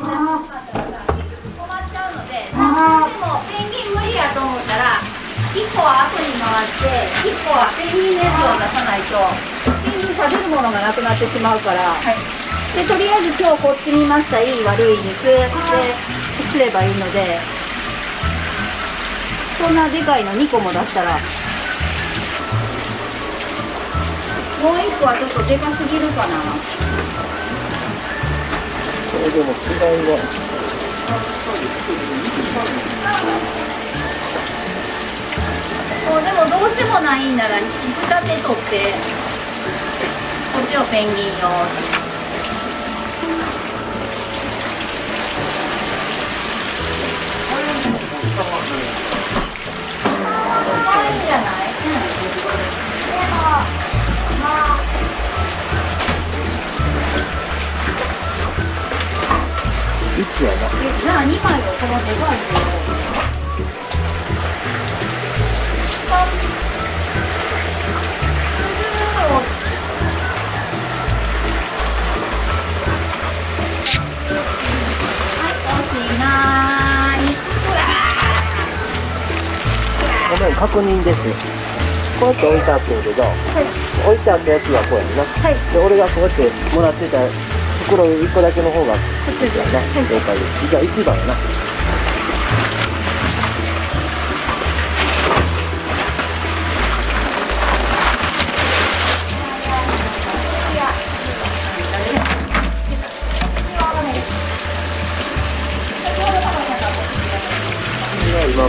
困っちゃうので、でもペンギン無理やと思ったら、1個は後に回って、1個はペンギンのやつを出さないと、ペンギン食べるものがなくなってしまうから、でとりあえず今日こっち見ました、いい悪い肉。ですればいいので、そんなでかいの2個も出したら、もう1個はちょっとでかすぎるかな。れでも違いはもうでもどうしてもないんなら二手取ってこっちをペンギン用って。い、うじゃあ2枚をこのデザ確認です。こうやって置いてあってんけど、置いてあったやつがこうやんな、はい。で俺がこうやってもらってた袋1個だけの方がこっちやな、了解です。じゃあ1番やな。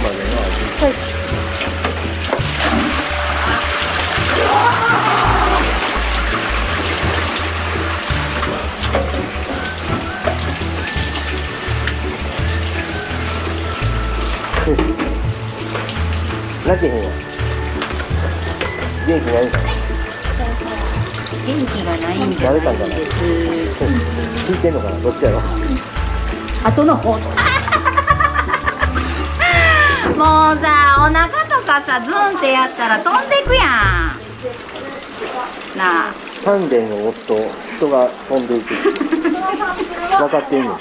まで泣けへんわ元気ないんか元気がない。んじゃない。です聞い。てんのかなどっちやろ後の方もうさお腹とかさズンってやったら飛んでい。くやんなあ丹田を押すと人が飛んでい。く分かってんの